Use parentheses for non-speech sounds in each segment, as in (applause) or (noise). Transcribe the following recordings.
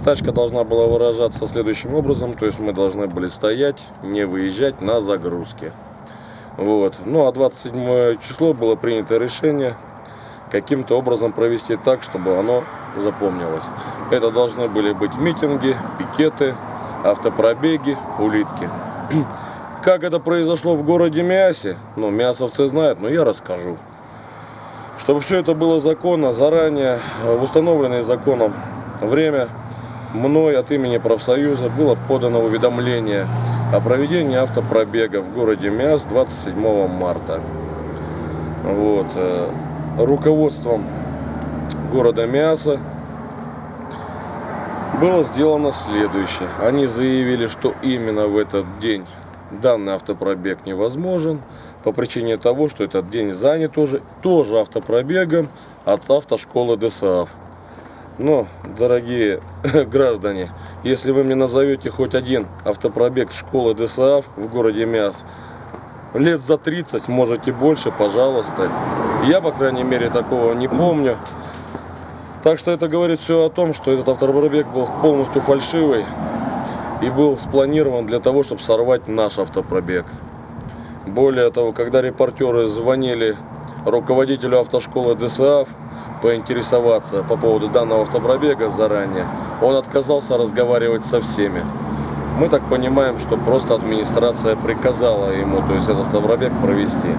Стачка должна была выражаться следующим образом, то есть мы должны были стоять, не выезжать на загрузке. Вот. Ну а 27 число было принято решение каким-то образом провести так, чтобы оно запомнилось. Это должны были быть митинги, пикеты, автопробеги, улитки. (clears throat) Как это произошло в городе Миасе, ну, мясовцы знают, но я расскажу. Чтобы все это было законно, заранее, в установленное законом время, мной от имени профсоюза было подано уведомление о проведении автопробега в городе Миас 27 марта. Вот. э, Руководством города Миаса было сделано следующее. Они заявили, что именно в этот день данный автопробег невозможен по причине того, что этот день занят уже тоже автопробегом от автошколы ДСАФ. Но, дорогие (laughs) граждане, если вы мне назовете хоть один автопробег школы ДСАФ в городе Мяс, лет за 30, можете больше, пожалуйста. Я, по крайней мере, такого не помню. Так что это говорит все о том, что этот автопробег был полностью фальшивый и был спланирован для того, чтобы сорвать наш автопробег. Более того, когда репортеры звонили руководителю автошколы ДСАФ поинтересоваться по поводу данного автопробега заранее, он отказался разговаривать со всеми. Мы так понимаем, что просто администрация приказала ему, то есть этот автопробег провести.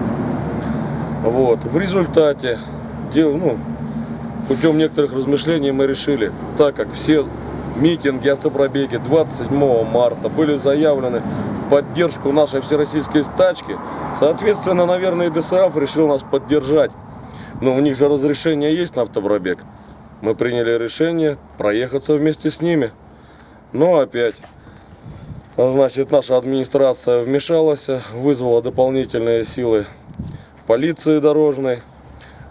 Вот. В результате, дел, ну, путем некоторых размышлений мы решили, так как все митинги, автопробеги 27 марта были заявлены в поддержку нашей всероссийской стачки, соответственно, наверное, и ДСАФ решил нас поддержать. Но у них же разрешение есть на автопробег. Мы приняли решение проехаться вместе с ними. Но опять, значит, наша администрация вмешалась, вызвала дополнительные силы полиции дорожной.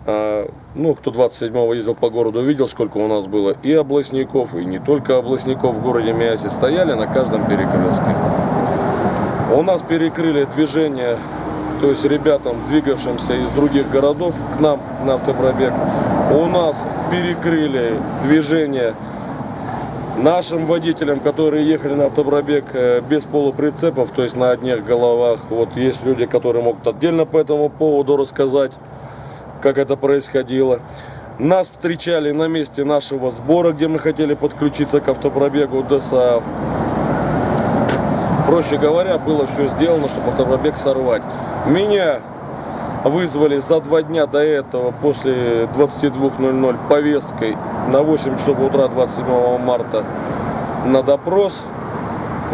А, Ну, кто 27-го ездил по городу, видел, сколько у нас было и областников, и не только областников в городе Миасе. Стояли на каждом перекрестке. У нас перекрыли движение, то есть ребятам, двигавшимся из других городов к нам на автопробег. У нас перекрыли движение нашим водителям, которые ехали на автопробег э, без полуприцепов, то есть на одних головах. Вот есть люди, которые могут отдельно по этому поводу рассказать, как это происходило. Нас встречали на месте нашего сбора, где мы хотели подключиться к автопробегу ДСАФ. Проще говоря, было все сделано, чтобы автопробег сорвать. Меня вызвали за два дня до этого, после 22.00, повесткой на 8 часов утра 27 марта на допрос.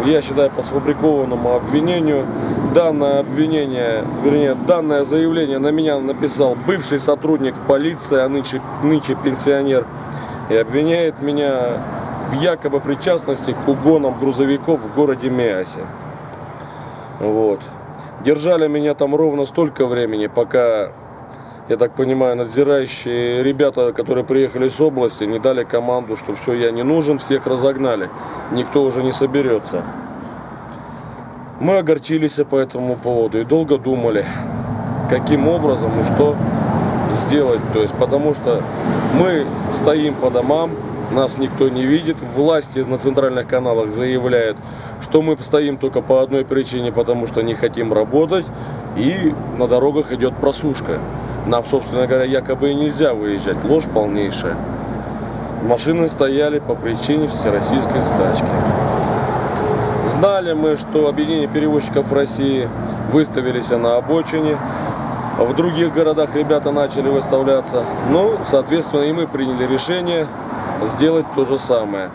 Я считаю по сфабрикованному обвинению. Данное обвинение, вернее, данное заявление на меня написал бывший сотрудник полиции, а нынче, нынче пенсионер. И обвиняет меня в якобы причастности к угонам грузовиков в городе Миасе. Вот. Держали меня там ровно столько времени, пока, я так понимаю, надзирающие ребята, которые приехали с области, не дали команду, что все, я не нужен, всех разогнали. Никто уже не соберется. Мы огорчились по этому поводу и долго думали, каким образом и что сделать. То есть, потому что мы стоим по домам, нас никто не видит. Власти на центральных каналах заявляют, что мы стоим только по одной причине, потому что не хотим работать. И на дорогах идет просушка. Нам, собственно говоря, якобы и нельзя выезжать. Ложь полнейшая. Машины стояли по причине всероссийской стачки. Знали мы, что объединение перевозчиков России выставились на обочине. В других городах ребята начали выставляться. Ну, соответственно, и мы приняли решение сделать то же самое.